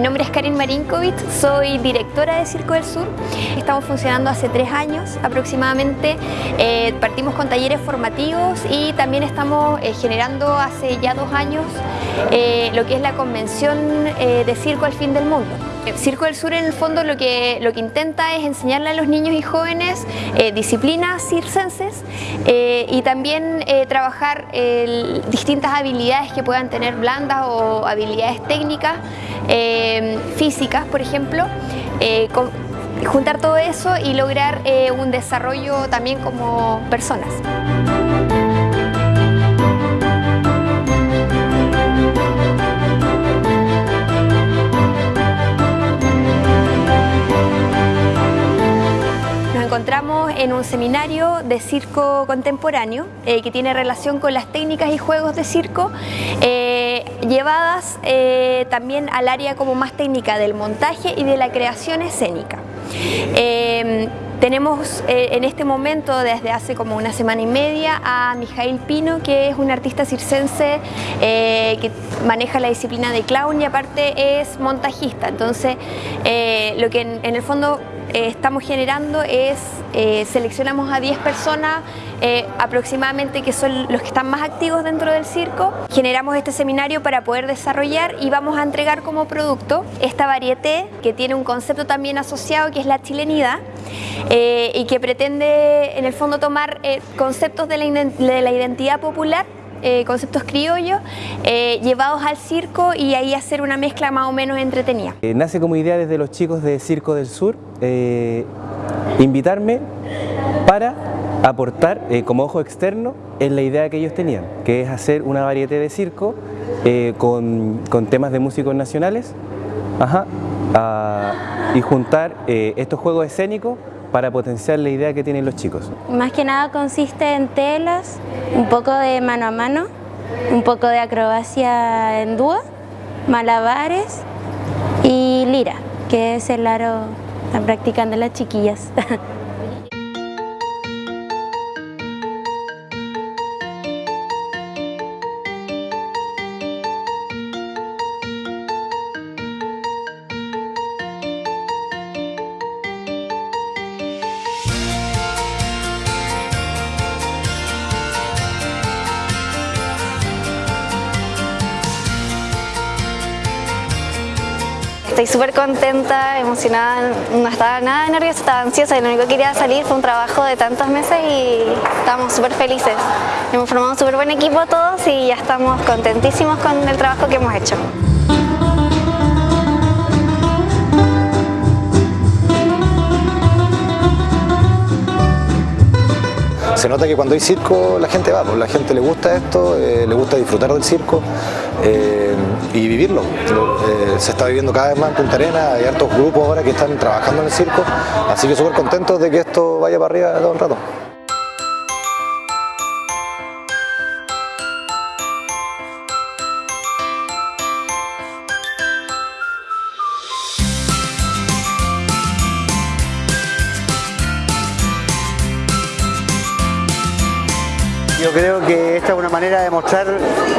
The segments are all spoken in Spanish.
Mi nombre es Karin Marinkovic, soy directora de Circo del Sur. Estamos funcionando hace tres años aproximadamente. Eh, partimos con talleres formativos y también estamos eh, generando hace ya dos años eh, lo que es la convención de Circo al Fin del Mundo. Circo del Sur en el fondo lo que, lo que intenta es enseñarle a los niños y jóvenes disciplinas circenses y también trabajar distintas habilidades que puedan tener blandas o habilidades técnicas eh, físicas, por ejemplo, eh, juntar todo eso y lograr eh, un desarrollo también como personas. Encontramos en un seminario de circo contemporáneo que tiene relación con las técnicas y juegos de circo llevadas eh, también al área como más técnica del montaje y de la creación escénica. Em, tenemos eh, en este momento, desde hace como una semana y media, a Mijail Pino, que es un artista circense eh, que maneja la disciplina de clown y aparte es montajista. Entonces, lo que en el fondo estamos generando es, seleccionamos a 10 personas eh, aproximadamente que son los que están más activos dentro del circo. Generamos este seminario para poder desarrollar y vamos a entregar como producto esta varieté que tiene un concepto también asociado que es la chilenidad eh, y que pretende en el fondo tomar eh, conceptos de la, identidad popular conceptos criollos llevados al circo y ahí hacer una mezcla más o menos entretenida. nace como idea desde los chicos de Circo del Sur invitarme para aportar eh, como ojo externo en la idea que ellos tenían, que es hacer una variedad de circo eh, con, temas de músicos nacionales y juntar eh, estos juegos escénicos para potenciar la idea que tienen los chicos. Más que nada consiste en telas, un poco de mano a mano, un poco de acrobacia en dúo, malabares y lira, que es el aro que están practicando las chiquillas. Estoy súper contenta, emocionada, no estaba nada nerviosa, estaba ansiosa y lo único que quería salir fue un trabajo de tantos meses y estamos súper felices. Hemos formado un súper buen equipo todos y ya estamos contentísimos con el trabajo que hemos hecho. se nota que cuando hay circo la gente va, pues la gente le gusta esto, eh, le gusta disfrutar del circo eh, y vivirlo. Eh, se está viviendo cada vez más en Punta Arena, hay hartos grupos ahora que están trabajando en el circo, así que súper contentos de que esto vaya para arriba todo el rato. Yo creo que esta es una manera de mostrar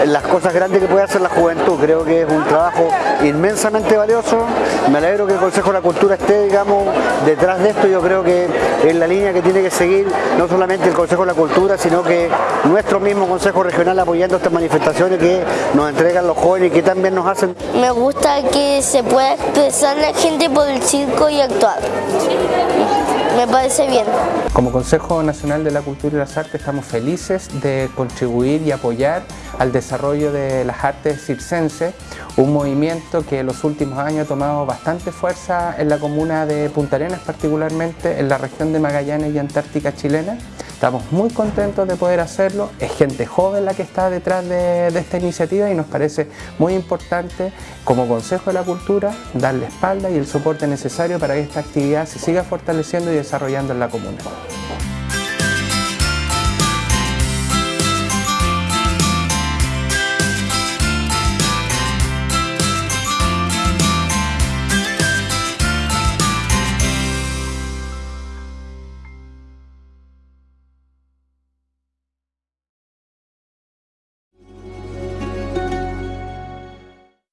las cosas grandes que puede hacer la juventud. Creo que es un trabajo inmensamente valioso. Me alegro que el Consejo de la Cultura esté, digamos, detrás de esto. Yo creo que es la línea que tiene que seguir no solamente el Consejo de la Cultura, sino que nuestro mismo Consejo Regional apoyando estas manifestaciones que nos entregan los jóvenes y que también nos hacen. Me gusta que se pueda expresar la gente por el circo y actuar me parece bien. Como Consejo Nacional de la Cultura y las Artes estamos felices de contribuir y apoyar al desarrollo de las artes circenses, un movimiento que en los últimos años ha tomado bastante fuerza en la comuna de Punta Arenas, particularmente en la región de Magallanes y Antártica chilena. Estamos muy contentos de poder hacerlo, es gente joven la que está detrás de, esta iniciativa y nos parece muy importante como Consejo de la Cultura darle espalda y el soporte necesario para que esta actividad se siga fortaleciendo y desarrollando en la comuna.